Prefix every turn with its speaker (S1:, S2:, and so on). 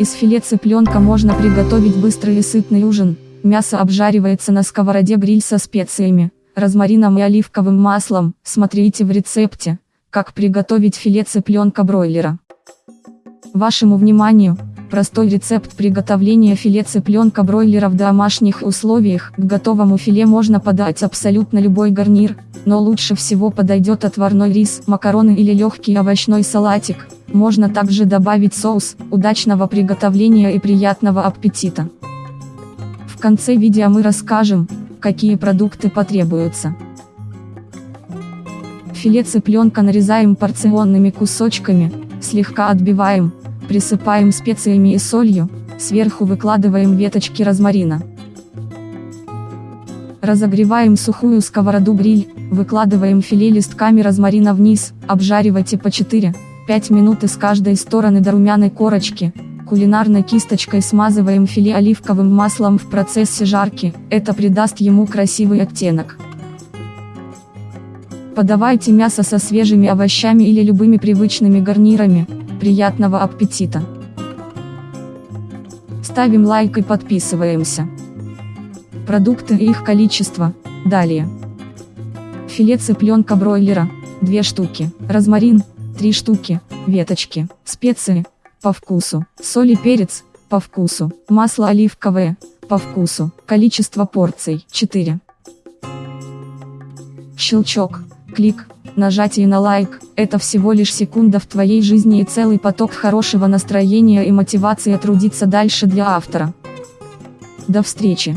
S1: Из филе цыпленка можно приготовить быстрый и сытный ужин. Мясо обжаривается на сковороде гриль со специями, розмарином и оливковым маслом. Смотрите в рецепте, как приготовить филе цыпленка бройлера. Вашему вниманию, простой рецепт приготовления филе цыпленка бройлера в домашних условиях. К готовому филе можно подать абсолютно любой гарнир, но лучше всего подойдет отварной рис, макароны или легкий овощной салатик. Можно также добавить соус, удачного приготовления и приятного аппетита. В конце видео мы расскажем, какие продукты потребуются. Филе цыпленка нарезаем порционными кусочками, слегка отбиваем, присыпаем специями и солью, сверху выкладываем веточки розмарина. Разогреваем сухую сковороду гриль, выкладываем филе листками розмарина вниз, обжаривайте по 4 5 минут из каждой стороны до румяной корочки. Кулинарной кисточкой смазываем филе оливковым маслом в процессе жарки, это придаст ему красивый оттенок. Подавайте мясо со свежими овощами или любыми привычными гарнирами. Приятного аппетита! Ставим лайк и подписываемся. Продукты и их количество. Далее. Филе цыпленка бройлера. 2 штуки. Розмарин. 3 штуки, веточки, специи, по вкусу, соль и перец, по вкусу, масло оливковое, по вкусу, количество порций, 4. Щелчок, клик, нажатие на лайк, это всего лишь секунда в твоей жизни и целый поток хорошего настроения и мотивации трудиться дальше для автора. До встречи!